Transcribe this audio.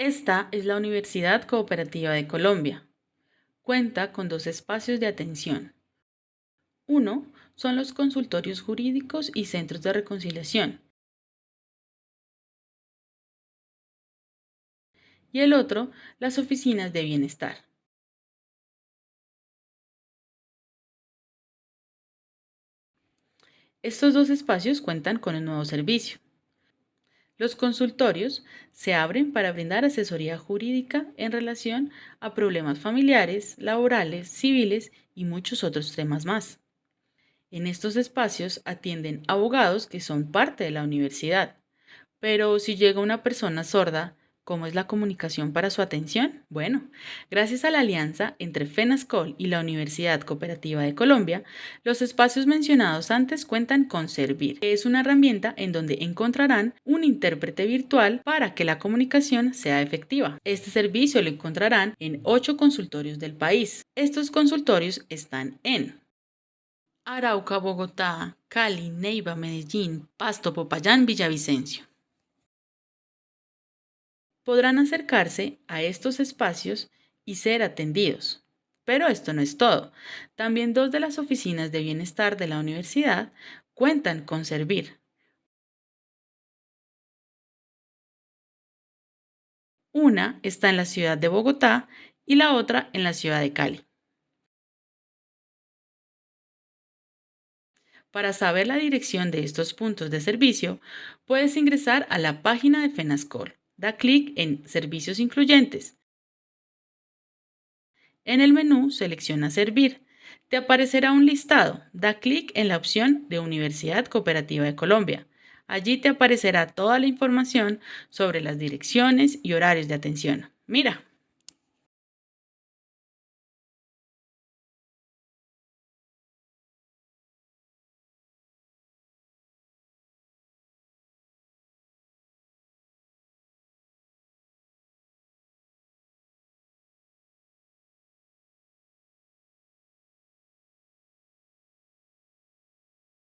Esta es la Universidad Cooperativa de Colombia. Cuenta con dos espacios de atención. Uno son los consultorios jurídicos y centros de reconciliación. Y el otro, las oficinas de bienestar. Estos dos espacios cuentan con un nuevo servicio. Los consultorios se abren para brindar asesoría jurídica en relación a problemas familiares, laborales, civiles y muchos otros temas más. En estos espacios atienden abogados que son parte de la universidad, pero si llega una persona sorda, ¿Cómo es la comunicación para su atención? Bueno, gracias a la alianza entre FENASCOL y la Universidad Cooperativa de Colombia, los espacios mencionados antes cuentan con Servir, que es una herramienta en donde encontrarán un intérprete virtual para que la comunicación sea efectiva. Este servicio lo encontrarán en ocho consultorios del país. Estos consultorios están en Arauca, Bogotá, Cali, Neiva, Medellín, Pasto, Popayán, Villavicencio podrán acercarse a estos espacios y ser atendidos. Pero esto no es todo. También dos de las oficinas de bienestar de la universidad cuentan con servir. Una está en la ciudad de Bogotá y la otra en la ciudad de Cali. Para saber la dirección de estos puntos de servicio, puedes ingresar a la página de FENASCOL da clic en Servicios incluyentes. En el menú selecciona Servir. Te aparecerá un listado. Da clic en la opción de Universidad Cooperativa de Colombia. Allí te aparecerá toda la información sobre las direcciones y horarios de atención. Mira,